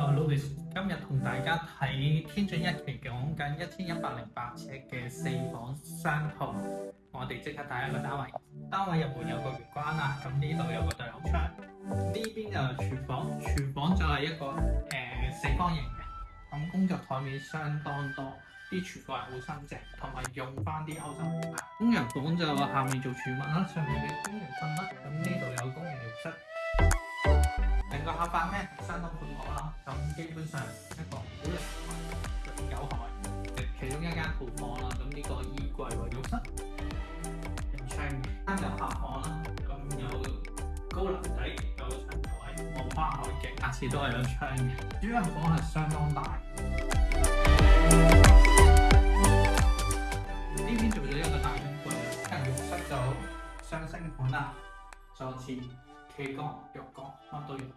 今日同大家睇天津一期讲紧一千一百零八尺嘅四房三套，我哋即刻睇一个單位。單位入门有個玄關啦，咁呢度有個對口窗，呢邊就廚房，廚房就係一個誒四方形嘅，咁工作台面相當多，啲廚房係好新淨，同埋用翻啲歐牌。工人房就下面做儲物啦，上面嘅工人瞓啦。成個客饭咧相當当阔啦，咁基本上一个好靓，又大，系其中一間好房啦。咁呢個衣櫃和浴室有窗，三张客房啦，咁有高樓底，有床台，望花海景，下次都係有窗嘅。呢间房係相當大，呢邊做咗一個大衣柜，跟浴室就双星款啦，坐厕、企缸、浴缸乜都有。